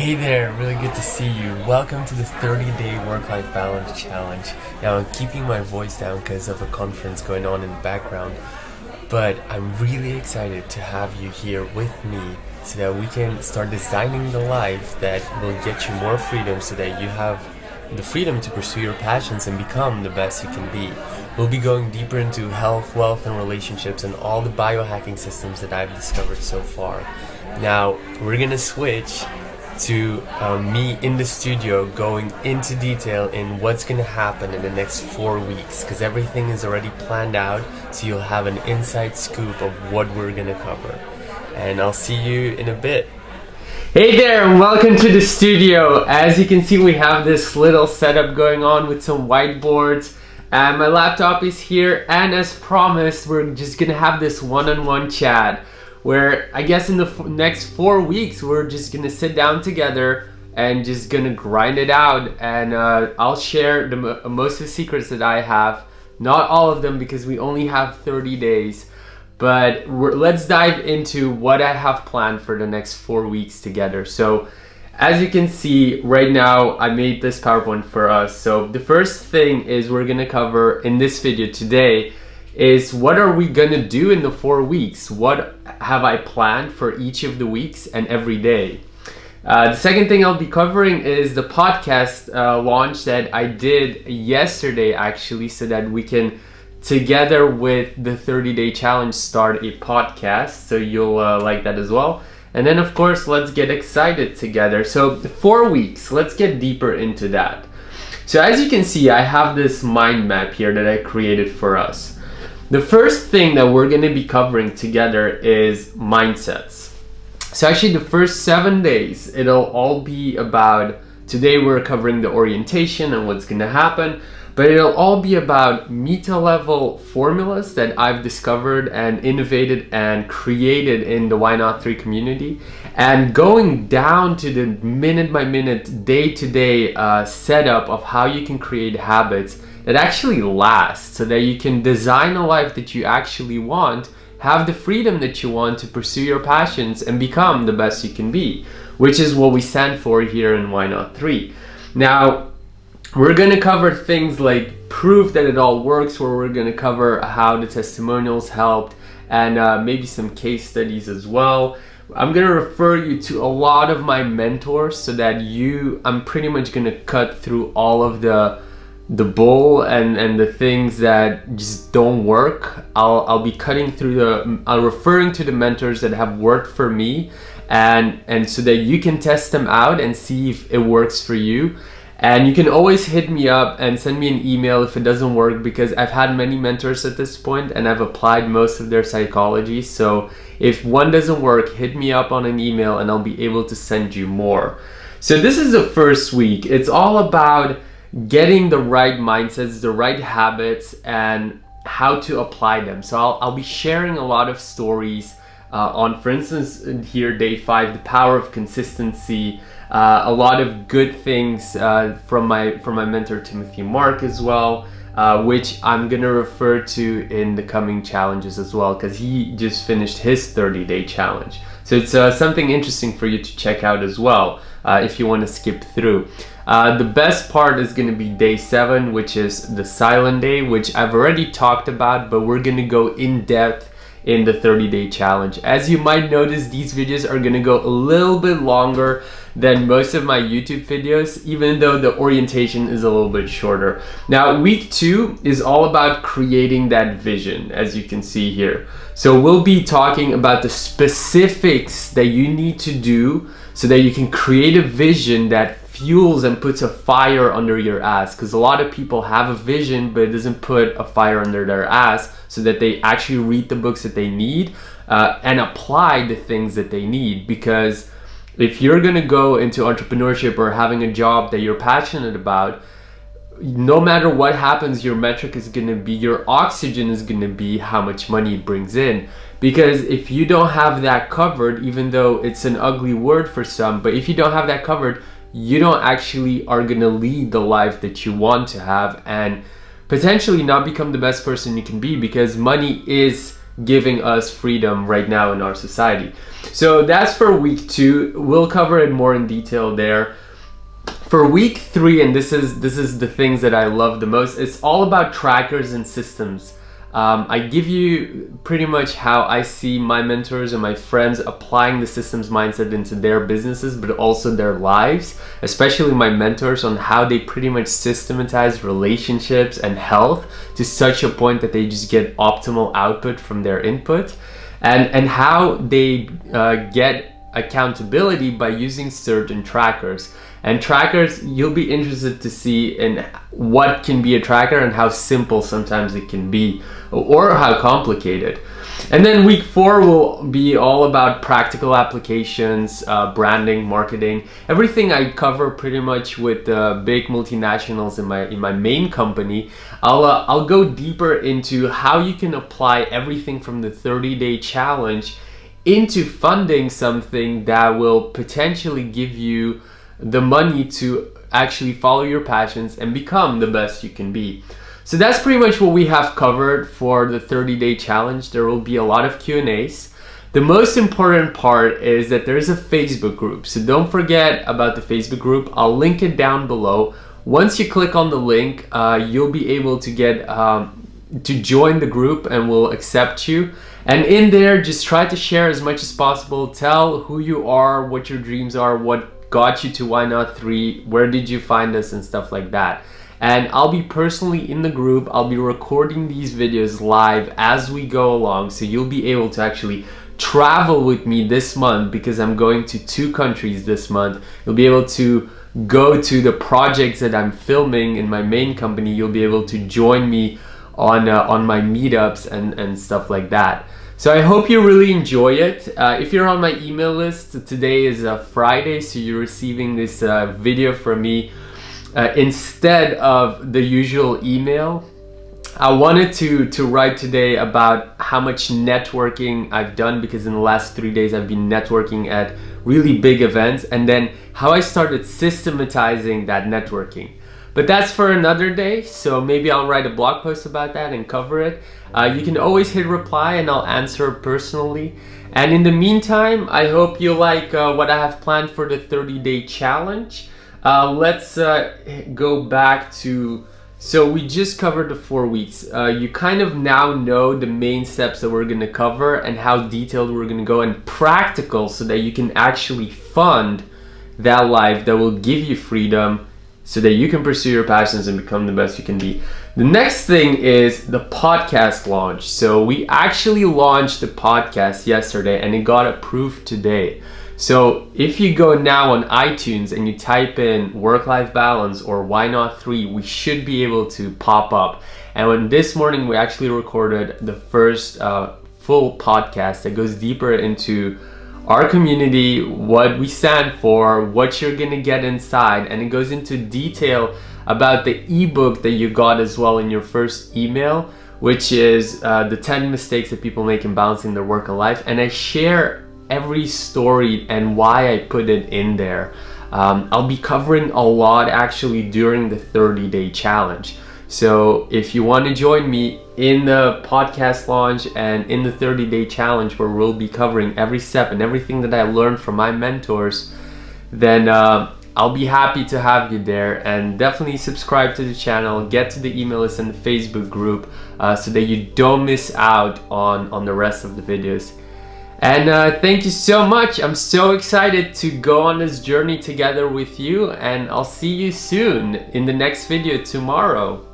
Hey there, really good to see you. Welcome to the 30 day work life balance challenge. Now, I'm keeping my voice down because of a conference going on in the background, but I'm really excited to have you here with me so that we can start designing the life that will get you more freedom so that you have the freedom to pursue your passions and become the best you can be. We'll be going deeper into health, wealth, and relationships and all the biohacking systems that I've discovered so far. Now, we're gonna switch to um, me in the studio going into detail in what's going to happen in the next four weeks because everything is already planned out so you'll have an inside scoop of what we're going to cover and I'll see you in a bit. Hey there welcome to the studio. As you can see we have this little setup going on with some whiteboards and my laptop is here and as promised we're just gonna have this one-on-one -on -one chat where I guess in the next four weeks we're just gonna sit down together and just gonna grind it out. And uh, I'll share the most of the secrets that I have. Not all of them because we only have 30 days. But let's dive into what I have planned for the next four weeks together. So as you can see right now I made this PowerPoint for us. So the first thing is we're gonna cover in this video today is what are we gonna do in the four weeks? What have I planned for each of the weeks and every day? Uh, the second thing I'll be covering is the podcast uh, launch that I did yesterday actually so that we can together with the 30 day challenge start a podcast. So you'll uh, like that as well. And then of course let's get excited together. So four weeks. Let's get deeper into that. So as you can see I have this mind map here that I created for us the first thing that we're going to be covering together is mindsets. So actually the first seven days, it'll all be about, today we're covering the orientation and what's going to happen, but it'll all be about meta level formulas that I've discovered and innovated and created in the Why Not 3 community and going down to the minute by minute, day to day uh, setup of how you can create habits that actually lasts so that you can design a life that you actually want, have the freedom that you want to pursue your passions and become the best you can be, which is what we stand for here in Why Not 3. Now, we're going to cover things like proof that it all works, where we're going to cover how the testimonials helped and uh, maybe some case studies as well. I'm gonna refer you to a lot of my mentors so that you, I'm pretty much gonna cut through all of the the bull and and the things that just don't work I'll I'll be cutting through the I'm referring to the mentors that have worked for me and and so that you can test them out and see if it works for you. And you can always hit me up and send me an email if it doesn't work because I've had many mentors at this point and I've applied most of their psychology. So if one doesn't work hit me up on an email and I'll be able to send you more. So this is the first week. It's all about getting the right mindsets, the right habits, and how to apply them. So I'll, I'll be sharing a lot of stories uh, on, for instance, here, day five, the power of consistency, uh, a lot of good things uh, from my from my mentor Timothy Mark as well, uh, which I'm gonna refer to in the coming challenges as well, because he just finished his 30-day challenge. So it's uh, something interesting for you to check out as well uh, if you want to skip through. Uh, the best part is going to be day 7 which is the silent day which I've already talked about but we're going to go in depth in the 30 day challenge. As you might notice these videos are going to go a little bit longer than most of my YouTube videos even though the orientation is a little bit shorter. Now week 2 is all about creating that vision as you can see here. So we'll be talking about the specifics that you need to do so that you can create a vision that fuels and puts a fire under your ass. Because a lot of people have a vision but it doesn't put a fire under their ass so that they actually read the books that they need uh, and apply the things that they need. Because if you're gonna go into entrepreneurship or having a job that you're passionate about no matter what happens your metric is gonna be your oxygen is gonna be how much money it brings in. Because if you don't have that covered even though it's an ugly word for some but if you don't have that covered you don't actually are gonna lead the life that you want to have and potentially not become the best person you can be because money is giving us freedom right now in our society. So that's for week two. We'll cover it more in detail there. For week three, and this is this is the things that I love the most, it's all about trackers and systems. Um, I give you pretty much how I see my mentors and my friends applying the systems mindset into their businesses, but also their lives, especially my mentors on how they pretty much systematize relationships and health to such a point that they just get optimal output from their input and, and how they uh, get accountability by using certain trackers. And trackers, you'll be interested to see in what can be a tracker and how simple sometimes it can be or how complicated. And then week four will be all about practical applications, uh, branding, marketing, everything I cover pretty much with uh, big multinationals in my in my main company. I'll uh, I'll go deeper into how you can apply everything from the 30 day challenge into funding something that will potentially give you the money to actually follow your passions and become the best you can be. So that's pretty much what we have covered for the 30 day challenge. There will be a lot of Q&As. The most important part is that there's a Facebook group. So don't forget about the Facebook group. I'll link it down below. Once you click on the link, uh, you'll be able to get um, to join the group and we'll accept you. And in there, just try to share as much as possible. Tell who you are, what your dreams are, what got you to Why Not 3, where did you find us and stuff like that. And I'll be personally in the group, I'll be recording these videos live as we go along so you'll be able to actually travel with me this month because I'm going to two countries this month. You'll be able to go to the projects that I'm filming in my main company. You'll be able to join me on, uh, on my meetups and, and stuff like that. So I hope you really enjoy it. Uh, if you're on my email list, today is a Friday, so you're receiving this uh, video from me uh, instead of the usual email. I wanted to, to write today about how much networking I've done because in the last three days I've been networking at really big events and then how I started systematizing that networking. But that's for another day, so maybe I'll write a blog post about that and cover it. Uh, you can always hit reply and I'll answer personally. And in the meantime, I hope you like uh, what I have planned for the 30 day challenge. Uh, let's uh, go back to, so we just covered the four weeks. Uh, you kind of now know the main steps that we're gonna cover and how detailed we're gonna go and practical so that you can actually fund that life that will give you freedom so that you can pursue your passions and become the best you can be. The next thing is the podcast launch. So we actually launched the podcast yesterday and it got approved today. So if you go now on iTunes and you type in work-life balance or why not three, we should be able to pop up. And when this morning we actually recorded the first uh, full podcast that goes deeper into our community, what we stand for, what you're gonna get inside, and it goes into detail about the ebook that you got as well in your first email, which is uh, the 10 mistakes that people make in balancing their work and life. And I share every story and why I put it in there. Um, I'll be covering a lot actually during the 30 day challenge. So if you want to join me in the podcast launch and in the 30 day challenge where we'll be covering every step and everything that I learned from my mentors, then uh, I'll be happy to have you there and definitely subscribe to the channel, get to the email list and the Facebook group uh, so that you don't miss out on, on the rest of the videos. And uh, thank you so much. I'm so excited to go on this journey together with you and I'll see you soon in the next video tomorrow.